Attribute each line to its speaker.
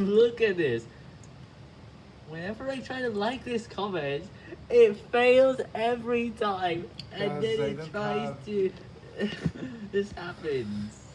Speaker 1: Look at this. Whenever I try to like this comment, it fails every time. And then it tries to... this happens.